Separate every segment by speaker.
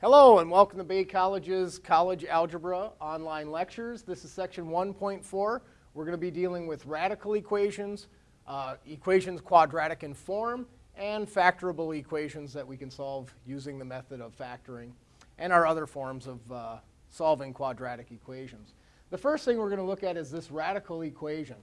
Speaker 1: Hello and welcome to Bay College's College Algebra online lectures. This is section 1.4. We're going to be dealing with radical equations, uh, equations quadratic in form, and factorable equations that we can solve using the method of factoring, and our other forms of uh, solving quadratic equations. The first thing we're going to look at is this radical equation.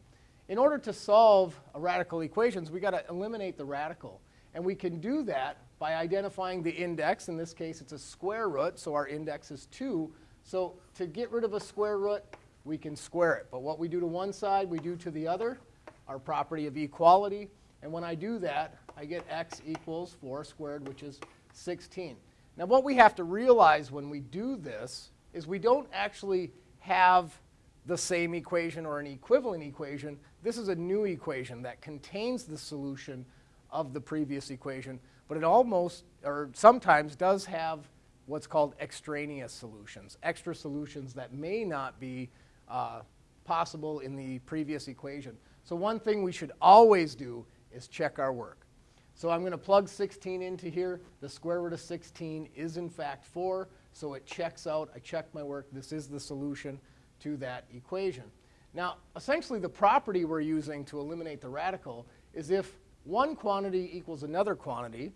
Speaker 1: In order to solve a radical equations, we've got to eliminate the radical. And we can do that by identifying the index. In this case, it's a square root, so our index is 2. So to get rid of a square root, we can square it. But what we do to one side, we do to the other, our property of equality. And when I do that, I get x equals 4 squared, which is 16. Now what we have to realize when we do this is we don't actually have the same equation or an equivalent equation. This is a new equation that contains the solution of the previous equation, but it almost, or sometimes does have what's called extraneous solutions, extra solutions that may not be uh, possible in the previous equation. So one thing we should always do is check our work. So I'm going to plug 16 into here. The square root of 16 is in fact 4, so it checks out. I check my work. This is the solution to that equation. Now, essentially the property we're using to eliminate the radical is if one quantity equals another quantity,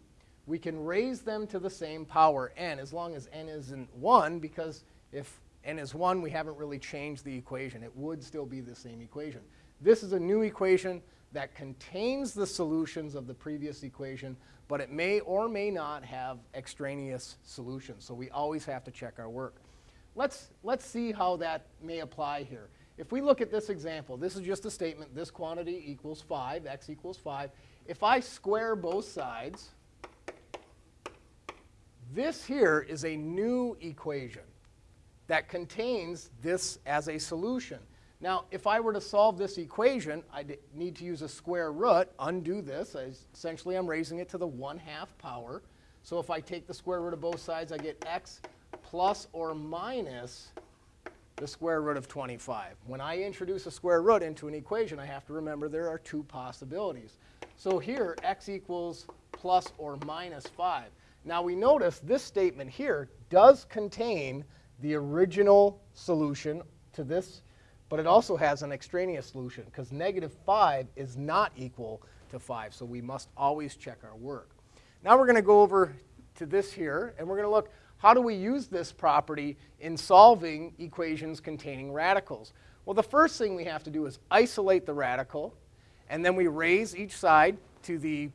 Speaker 1: we can raise them to the same power n as long as n isn't 1 because if n is 1, we haven't really changed the equation. It would still be the same equation. This is a new equation that contains the solutions of the previous equation, but it may or may not have extraneous solutions. So we always have to check our work. Let's, let's see how that may apply here. If we look at this example, this is just a statement, this quantity equals 5, x equals 5. If I square both sides, this here is a new equation that contains this as a solution. Now, if I were to solve this equation, I need to use a square root, undo this. I, essentially, I'm raising it to the 1 half power. So if I take the square root of both sides, I get x plus or minus the square root of 25. When I introduce a square root into an equation, I have to remember there are two possibilities. So here, x equals plus or minus 5. Now we notice this statement here does contain the original solution to this, but it also has an extraneous solution because negative 5 is not equal to 5, so we must always check our work. Now we're going to go over to this here, and we're going to look how do we use this property in solving equations containing radicals? Well, the first thing we have to do is isolate the radical, and then we raise each side to the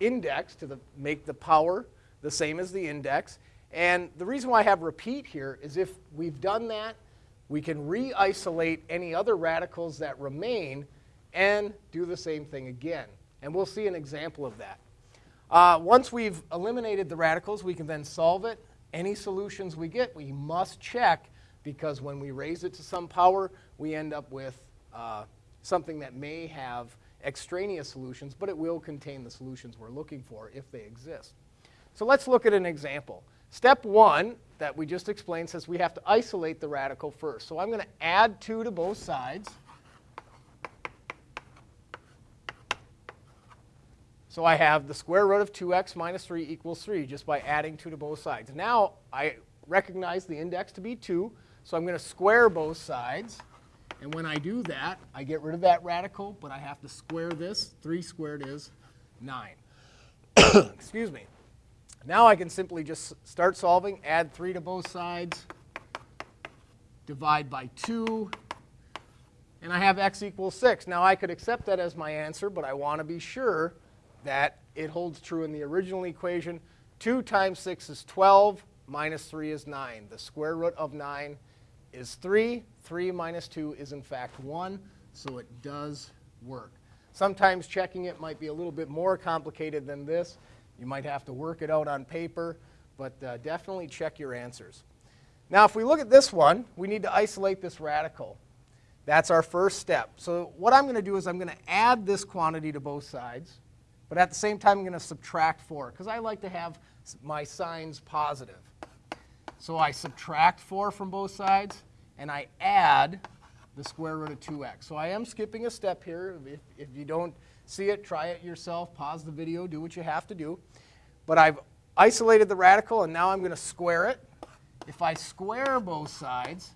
Speaker 1: index to the, make the power the same as the index. And the reason why I have repeat here is if we've done that, we can re-isolate any other radicals that remain and do the same thing again. And we'll see an example of that. Uh, once we've eliminated the radicals, we can then solve it. Any solutions we get, we must check because when we raise it to some power, we end up with uh, something that may have extraneous solutions, but it will contain the solutions we're looking for if they exist. So let's look at an example. Step one that we just explained says we have to isolate the radical first. So I'm going to add 2 to both sides. So I have the square root of 2x minus 3 equals 3 just by adding 2 to both sides. Now I recognize the index to be 2, so I'm going to square both sides. And when I do that, I get rid of that radical, but I have to square this. 3 squared is 9. Excuse me. Now I can simply just start solving, add 3 to both sides, divide by 2, and I have x equals 6. Now I could accept that as my answer, but I want to be sure that it holds true in the original equation. 2 times 6 is 12, minus 3 is 9. The square root of 9 is 3. 3 minus 2 is in fact 1, so it does work. Sometimes checking it might be a little bit more complicated than this. You might have to work it out on paper, but uh, definitely check your answers. Now, if we look at this one, we need to isolate this radical. That's our first step. So what I'm going to do is I'm going to add this quantity to both sides, but at the same time I'm going to subtract 4, because I like to have my signs positive. So I subtract 4 from both sides, and I add the square root of 2x. So I am skipping a step here. If, if you don't see it, try it yourself, pause the video, do what you have to do. But I've isolated the radical, and now I'm going to square it. If I square both sides,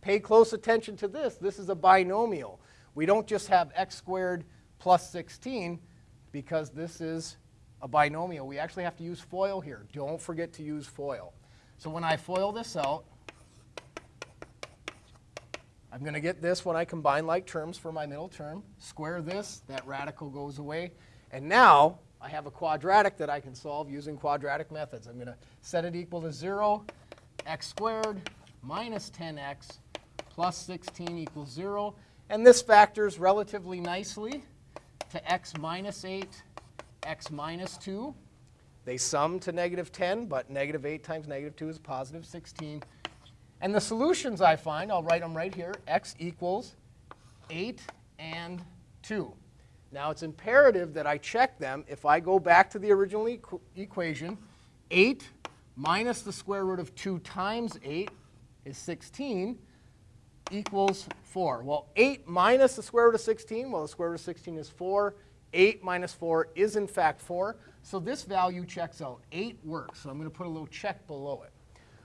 Speaker 1: pay close attention to this. This is a binomial. We don't just have x squared plus 16 because this is a binomial. We actually have to use FOIL here. Don't forget to use FOIL. So when I FOIL this out, I'm going to get this when I combine like terms for my middle term. Square this, that radical goes away. And now I have a quadratic that I can solve using quadratic methods. I'm going to set it equal to 0, x squared minus 10x plus 16 equals 0. And this factors relatively nicely to x minus 8, x minus 2. They sum to negative 10, but negative 8 times negative 2 is positive 16. And the solutions I find, I'll write them right here, x equals 8 and 2. Now it's imperative that I check them. If I go back to the original equ equation, 8 minus the square root of 2 times 8 is 16 equals 4. Well, 8 minus the square root of 16, well, the square root of 16 is 4. 8 minus 4 is, in fact, 4. So this value checks out. 8 works. So I'm going to put a little check below it.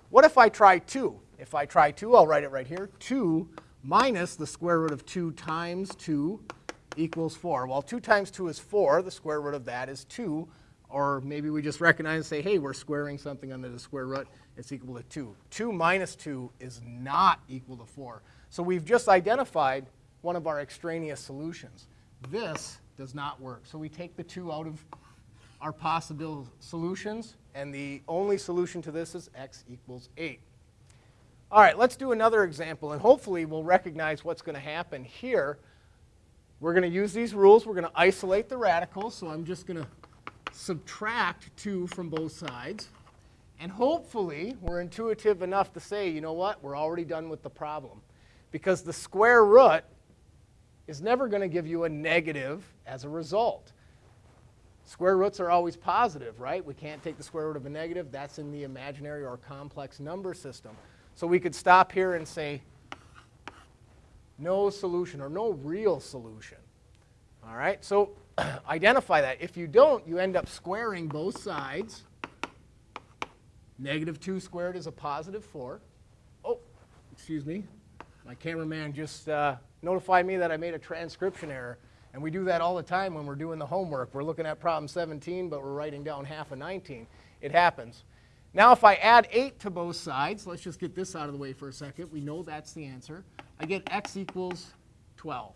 Speaker 1: What if I try 2? If I try 2, I'll write it right here. 2 minus the square root of 2 times 2 equals 4. Well, 2 times 2 is 4. The square root of that is 2. Or maybe we just recognize and say, hey, we're squaring something under the square root. It's equal to 2. 2 minus 2 is not equal to 4. So we've just identified one of our extraneous solutions. This does not work. So we take the 2 out of our possible solutions, and the only solution to this is x equals 8. All right, let's do another example, and hopefully we'll recognize what's going to happen here. We're going to use these rules. We're going to isolate the radicals, so I'm just going to subtract 2 from both sides. And hopefully we're intuitive enough to say, you know what, we're already done with the problem. Because the square root is never going to give you a negative as a result. Square roots are always positive, right? We can't take the square root of a negative. That's in the imaginary or complex number system. So we could stop here and say no solution or no real solution. All right, so identify that. If you don't, you end up squaring both sides. Negative 2 squared is a positive 4. Oh, excuse me. My cameraman just uh, notified me that I made a transcription error. And we do that all the time when we're doing the homework. We're looking at problem 17, but we're writing down half of 19. It happens. Now if I add 8 to both sides, let's just get this out of the way for a second. We know that's the answer. I get x equals 12.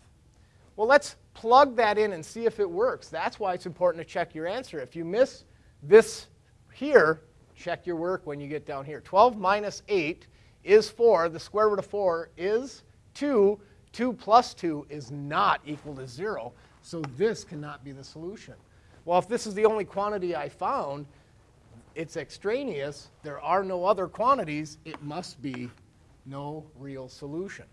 Speaker 1: Well, let's plug that in and see if it works. That's why it's important to check your answer. If you miss this here, check your work when you get down here. 12 minus 8 is 4. The square root of 4 is 2. 2 plus 2 is not equal to 0, so this cannot be the solution. Well, if this is the only quantity I found, it's extraneous, there are no other quantities, it must be no real solution.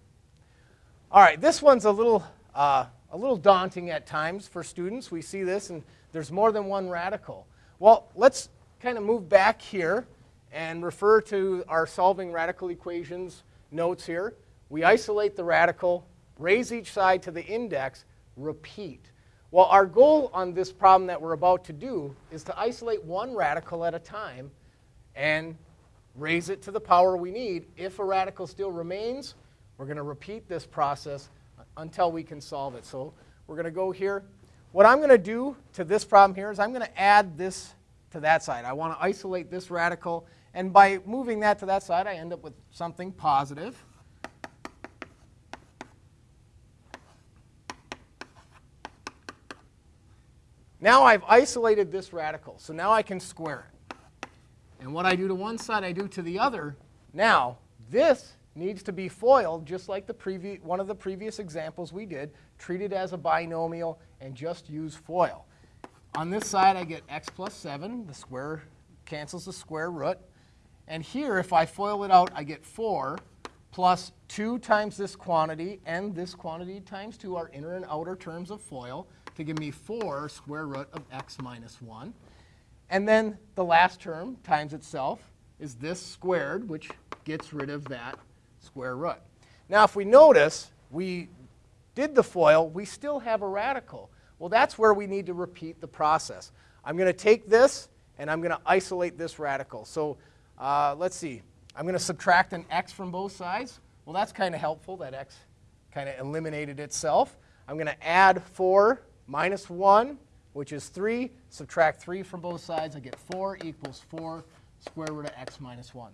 Speaker 1: All right, this one's a little, uh, a little daunting at times for students. We see this, and there's more than one radical. Well, let's kind of move back here and refer to our solving radical equations notes here. We isolate the radical, raise each side to the index, repeat. Well, our goal on this problem that we're about to do is to isolate one radical at a time and raise it to the power we need. If a radical still remains, we're going to repeat this process until we can solve it. So we're going to go here. What I'm going to do to this problem here is I'm going to add this to that side. I want to isolate this radical. And by moving that to that side, I end up with something positive. Now I've isolated this radical, so now I can square it. And what I do to one side, I do to the other. Now, this needs to be FOILed just like the previous, one of the previous examples we did. Treat it as a binomial and just use FOIL. On this side, I get x plus 7. The square cancels the square root. And here, if I FOIL it out, I get 4 plus 2 times this quantity, and this quantity times 2 are inner and outer terms of FOIL to give me 4 square root of x minus 1. And then the last term times itself is this squared, which gets rid of that square root. Now, if we notice, we did the FOIL, we still have a radical. Well, that's where we need to repeat the process. I'm going to take this and I'm going to isolate this radical. So uh, let's see. I'm going to subtract an x from both sides. Well, that's kind of helpful. That x kind of eliminated itself. I'm going to add 4 minus 1, which is 3. Subtract 3 from both sides. I get 4 equals 4 square root of x minus 1.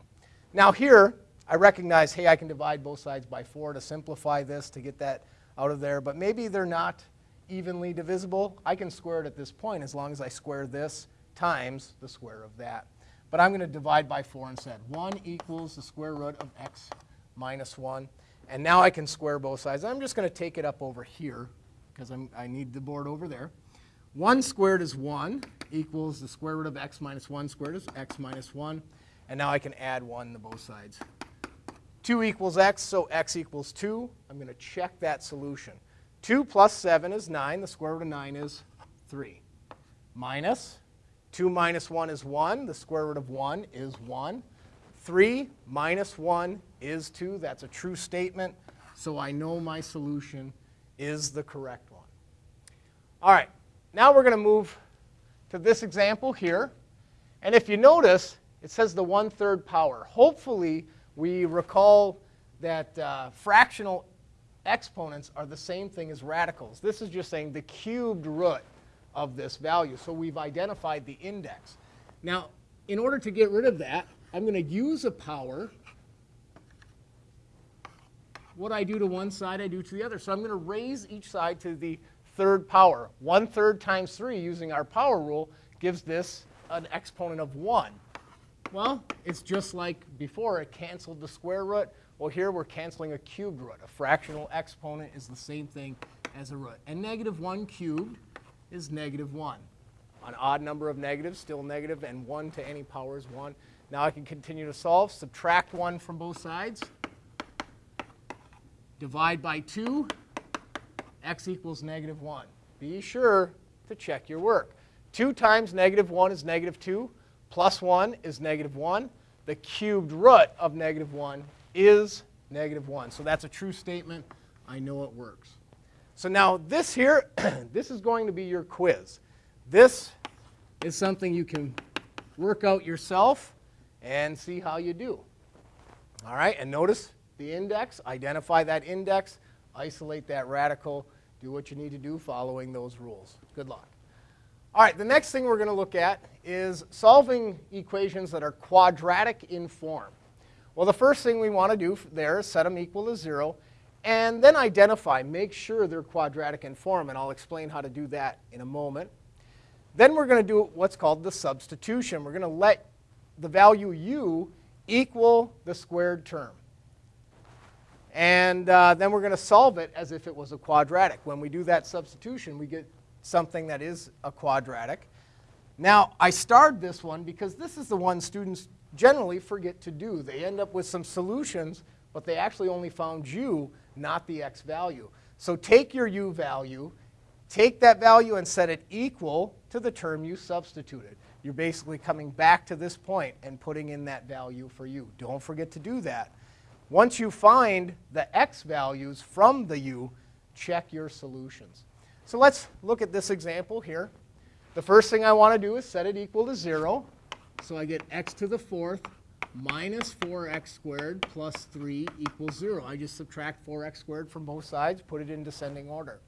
Speaker 1: Now here, I recognize, hey, I can divide both sides by 4 to simplify this, to get that out of there. But maybe they're not evenly divisible. I can square it at this point as long as I square this times the square of that. But I'm going to divide by 4 instead. 1 equals the square root of x minus 1. And now I can square both sides. I'm just going to take it up over here because I need the board over there. 1 squared is 1 equals the square root of x minus 1 squared is x minus 1. And now I can add 1 to both sides. 2 equals x, so x equals 2. I'm going to check that solution. 2 plus 7 is 9. The square root of 9 is 3. Minus 2 minus 1 is 1. The square root of 1 is 1. 3 minus 1 is 2. That's a true statement, so I know my solution is the correct one. All right, now we're going to move to this example here. And if you notice, it says the one-third power. Hopefully, we recall that uh, fractional exponents are the same thing as radicals. This is just saying the cubed root of this value. So we've identified the index. Now, in order to get rid of that, I'm going to use a power. What I do to one side, I do to the other. So I'm going to raise each side to the third power. One third times 3 using our power rule gives this an exponent of 1. Well, it's just like before. It canceled the square root. Well, here we're canceling a cubed root. A fractional exponent is the same thing as a root. And negative 1 cubed is negative 1. An odd number of negatives, still negative, and 1 to any power is 1. Now I can continue to solve. Subtract 1 from both sides. Divide by 2. x equals negative 1. Be sure to check your work. 2 times negative 1 is negative 2. Plus 1 is negative 1. The cubed root of negative 1 is negative 1. So that's a true statement. I know it works. So now this here, this is going to be your quiz. This is something you can work out yourself and see how you do. All right, and notice the index, identify that index, isolate that radical, do what you need to do following those rules. Good luck. All right, the next thing we're going to look at is solving equations that are quadratic in form. Well, the first thing we want to do there is set them equal to 0 and then identify, make sure they're quadratic in form, and I'll explain how to do that in a moment. Then we're going to do what's called the substitution. We're going to let the value u equal the squared term. And uh, then we're going to solve it as if it was a quadratic. When we do that substitution, we get something that is a quadratic. Now, I starred this one because this is the one students generally forget to do. They end up with some solutions, but they actually only found u not the x value. So take your u value, take that value and set it equal to the term you substituted. You're basically coming back to this point and putting in that value for u. Don't forget to do that. Once you find the x values from the u, check your solutions. So let's look at this example here. The first thing I want to do is set it equal to 0. So I get x to the fourth minus 4x squared plus 3 equals 0. I just subtract 4x squared from both sides, put it in descending order.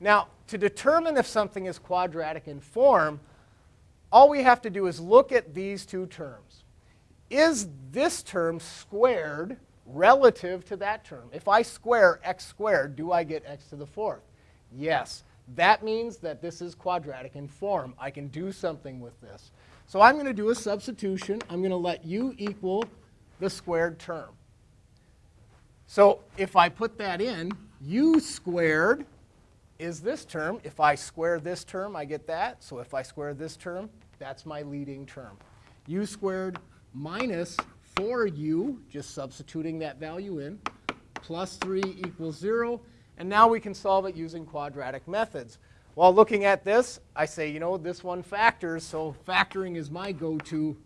Speaker 1: Now, to determine if something is quadratic in form, all we have to do is look at these two terms. Is this term squared relative to that term? If I square x squared, do I get x to the fourth? Yes. That means that this is quadratic in form. I can do something with this. So I'm going to do a substitution. I'm going to let u equal the squared term. So if I put that in, u squared is this term. If I square this term, I get that. So if I square this term, that's my leading term. u squared minus 4u, just substituting that value in, plus 3 equals 0. And now we can solve it using quadratic methods. While looking at this, I say, you know, this one factors, so factoring is my go-to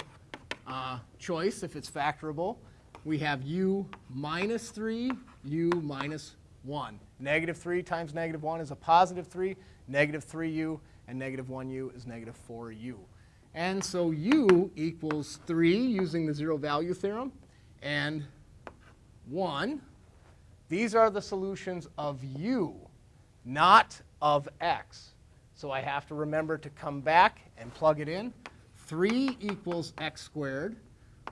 Speaker 1: uh, choice if it's factorable. We have u minus 3, u minus 1. Negative 3 times negative 1 is a positive 3, negative 3u, and negative 1u is negative 4u. And so u equals 3 using the zero value theorem and 1. These are the solutions of u, not of x. So I have to remember to come back and plug it in. 3 equals x squared,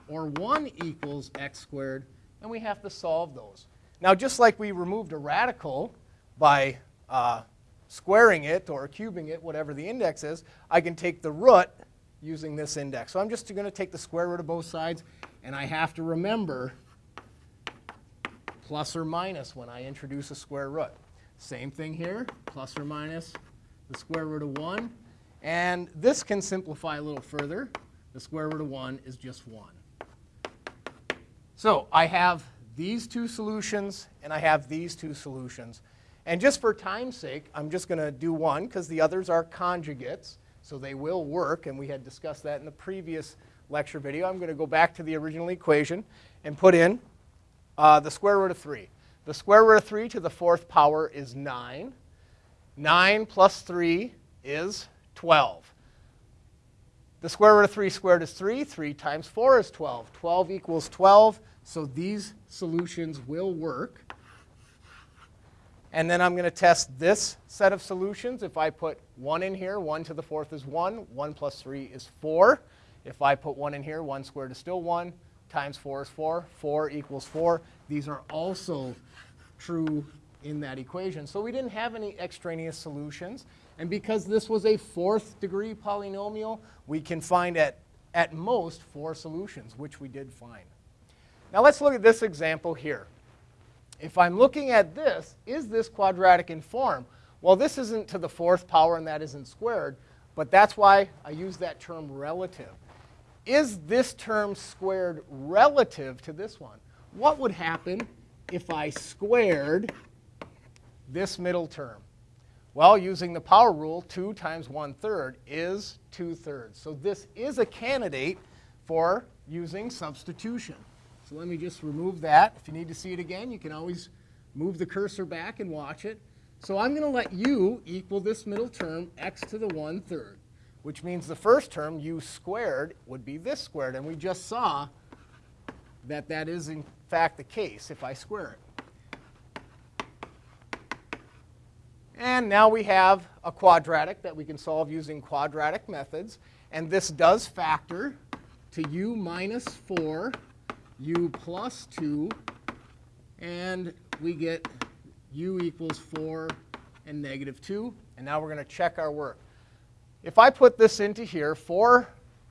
Speaker 1: or 1 equals x squared, and we have to solve those. Now, just like we removed a radical by uh, squaring it or cubing it, whatever the index is, I can take the root using this index. So I'm just going to take the square root of both sides, and I have to remember plus or minus when I introduce a square root. Same thing here, plus or minus the square root of 1. And this can simplify a little further. The square root of 1 is just 1. So I have these two solutions, and I have these two solutions. And just for time's sake, I'm just going to do one because the others are conjugates, so they will work, and we had discussed that in the previous lecture video. I'm going to go back to the original equation and put in uh, the square root of 3. The square root of 3 to the fourth power is 9. 9 plus 3 is 12. The square root of 3 squared is 3. 3 times 4 is 12. 12 equals 12. So these solutions will work. And then I'm going to test this set of solutions. If I put 1 in here, 1 to the fourth is 1. 1 plus 3 is 4. If I put 1 in here, 1 squared is still 1. Times 4 is 4. 4 equals 4. These are also true in that equation. So we didn't have any extraneous solutions. And because this was a fourth degree polynomial, we can find at, at most four solutions, which we did find. Now let's look at this example here. If I'm looking at this, is this quadratic in form? Well, this isn't to the fourth power and that isn't squared, but that's why I use that term relative. Is this term squared relative to this one? What would happen if I squared this middle term? Well, using the power rule, 2 times 1 third is 2 thirds. So this is a candidate for using substitution. So let me just remove that. If you need to see it again, you can always move the cursor back and watch it. So I'm going to let u equal this middle term, x to the 1 third, which means the first term, u squared, would be this squared. And we just saw that that is, in fact, the case if I square it. And now we have a quadratic that we can solve using quadratic methods. And this does factor to u minus 4 u plus 2, and we get u equals 4 and negative 2. And now we're going to check our work. If I put this into here, 4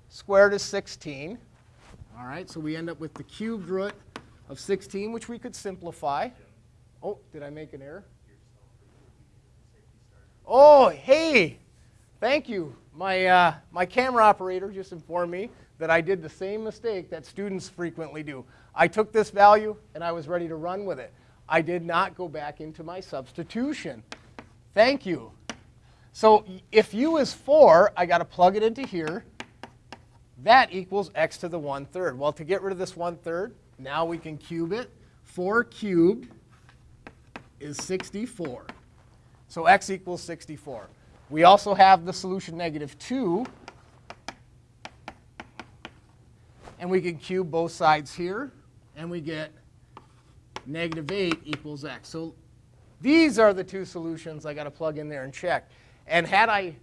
Speaker 1: squared is 16. All right, so we end up with the cubed root of 16, which we could simplify. Oh, did I make an error? Oh, hey, thank you. My, uh, my camera operator just informed me that I did the same mistake that students frequently do. I took this value and I was ready to run with it. I did not go back into my substitution. Thank you. So if u is 4, I got to plug it into here. That equals x to the 1 third. Well, to get rid of this 1 third, now we can cube it. 4 cubed is 64. So x equals 64. We also have the solution negative 2 And we can cube both sides here, and we get negative 8 equals x. So these are the two solutions I got to plug in there and check. And had I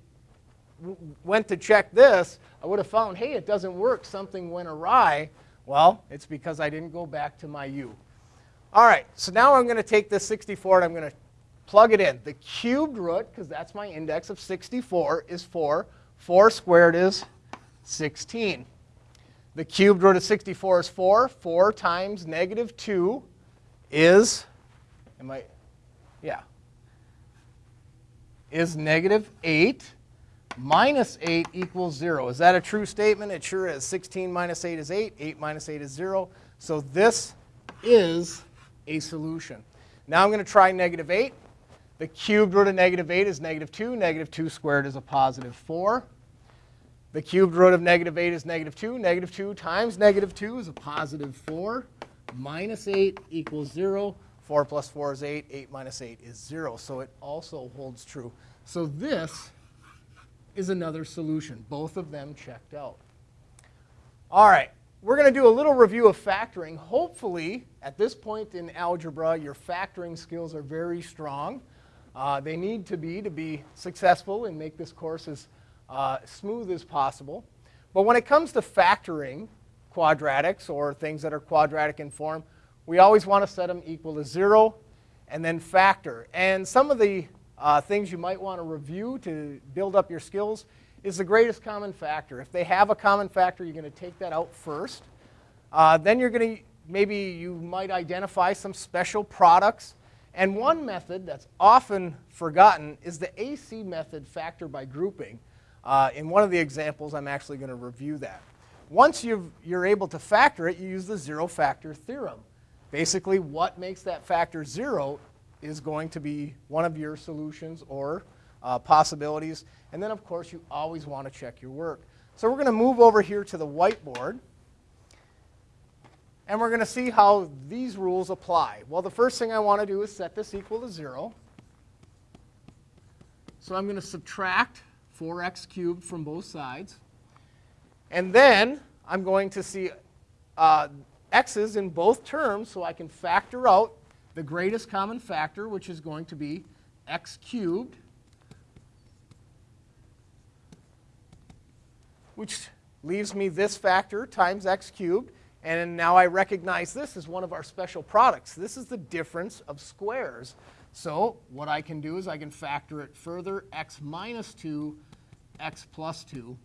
Speaker 1: went to check this, I would have found, hey, it doesn't work. Something went awry. Well, it's because I didn't go back to my u. All right, so now I'm going to take this 64 and I'm going to plug it in. The cubed root, because that's my index of 64, is 4. 4 squared is 16. The cubed root of 64 is 4. 4 times negative 2 is, am I, yeah, is negative 8 minus 8 equals 0. Is that a true statement? It sure is. 16 minus 8 is 8. 8 minus 8 is 0. So this is a solution. Now I'm going to try negative 8. The cubed root of negative 8 is negative 2. Negative 2 squared is a positive 4. The cubed root of negative 8 is negative 2. Negative 2 times negative 2 is a positive 4. Minus 8 equals 0. 4 plus 4 is 8. 8 minus 8 is 0. So it also holds true. So this is another solution. Both of them checked out. All right, we're going to do a little review of factoring. Hopefully, at this point in algebra, your factoring skills are very strong. Uh, they need to be to be successful and make this course as uh, smooth as possible. But when it comes to factoring quadratics or things that are quadratic in form, we always want to set them equal to 0 and then factor. And some of the uh, things you might want to review to build up your skills is the greatest common factor. If they have a common factor, you're going to take that out first. Uh, then you're going to, maybe you might identify some special products. And one method that's often forgotten is the AC method factor by grouping. Uh, in one of the examples, I'm actually going to review that. Once you are able to factor it, you use the zero factor theorem. Basically, what makes that factor zero is going to be one of your solutions or uh, possibilities. And then, of course, you always want to check your work. So we're going to move over here to the whiteboard. And we're going to see how these rules apply. Well, the first thing I want to do is set this equal to 0. So I'm going to subtract 4x cubed from both sides. And then I'm going to see uh, x's in both terms so I can factor out the greatest common factor, which is going to be x cubed, which leaves me this factor times x cubed. And now I recognize this as one of our special products. This is the difference of squares. So what I can do is I can factor it further, x minus 2, x plus 2.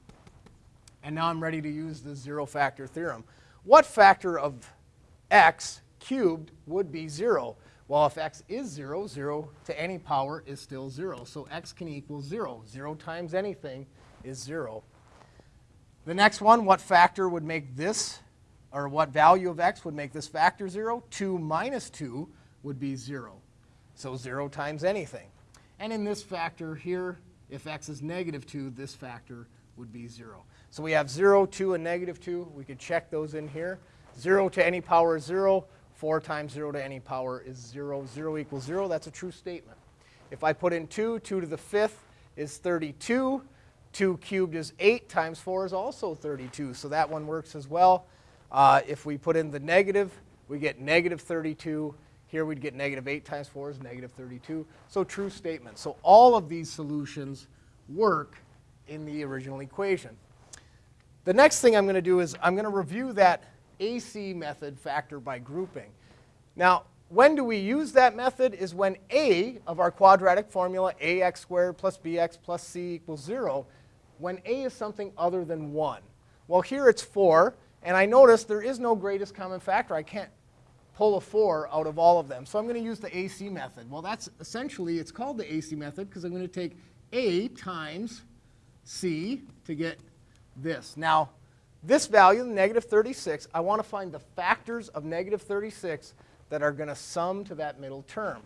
Speaker 1: And now I'm ready to use the zero factor theorem. What factor of x cubed would be 0? Well, if x is 0, 0 to any power is still 0. So x can equal 0. 0 times anything is 0. The next one, what factor would make this, or what value of x would make this factor 0? 2 minus 2 would be 0. So 0 times anything. And in this factor here, if x is negative 2, this factor would be 0. So we have 0, 2, and negative 2. We could check those in here. 0 to any power is 0. 4 times 0 to any power is 0. 0 equals 0. That's a true statement. If I put in 2, 2 to the 5th is 32. 2 cubed is 8 times 4 is also 32. So that one works as well. Uh, if we put in the negative, we get negative 32. Here we'd get negative 8 times 4 is negative 32. So true statement. So all of these solutions work in the original equation. The next thing I'm going to do is I'm going to review that AC method factor by grouping. Now, when do we use that method is when a of our quadratic formula, ax squared plus bx plus c equals 0, when a is something other than 1. Well, here it's 4, and I notice there is no greatest common factor. I can't pull a 4 out of all of them. So I'm going to use the AC method. Well, that's essentially, it's called the AC method because I'm going to take a times c to get this. Now, this value, negative 36, I want to find the factors of negative 36 that are going to sum to that middle term.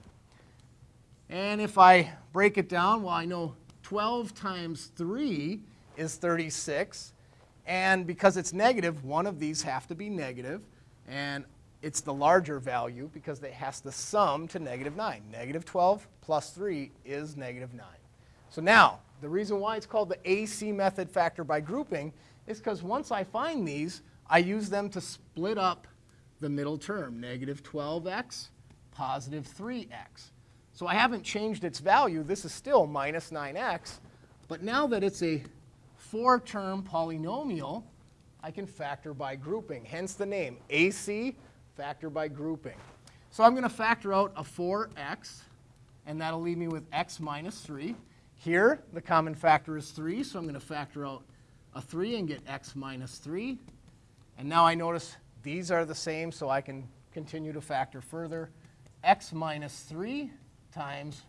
Speaker 1: And if I break it down, well, I know 12 times 3 is 36. And because it's negative, one of these have to be negative. And it's the larger value because it has to sum to negative 9. Negative 12 plus 3 is negative 9. So now, the reason why it's called the AC method factor by grouping is because once I find these, I use them to split up the middle term, negative 12x, positive 3x. So I haven't changed its value. This is still minus 9x. But now that it's a four-term polynomial, I can factor by grouping, hence the name, AC, factor by grouping. So I'm going to factor out a 4x, and that'll leave me with x minus 3. Here, the common factor is 3, so I'm going to factor out a 3 and get x minus 3. And now I notice these are the same, so I can continue to factor further. x minus 3 times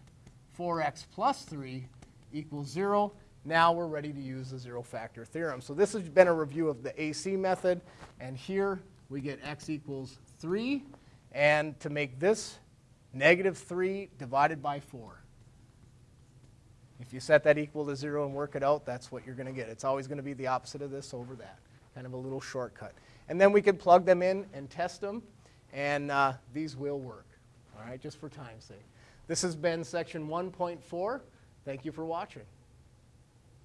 Speaker 1: 4x plus 3 equals 0. Now we're ready to use the zero factor theorem. So this has been a review of the AC method. And here we get x equals 3. And to make this negative 3 divided by 4. If you set that equal to 0 and work it out, that's what you're going to get. It's always going to be the opposite of this over that. Kind of a little shortcut. And then we can plug them in and test them, and uh, these will work. All right, just for time's sake. This has been section 1.4. Thank you for watching.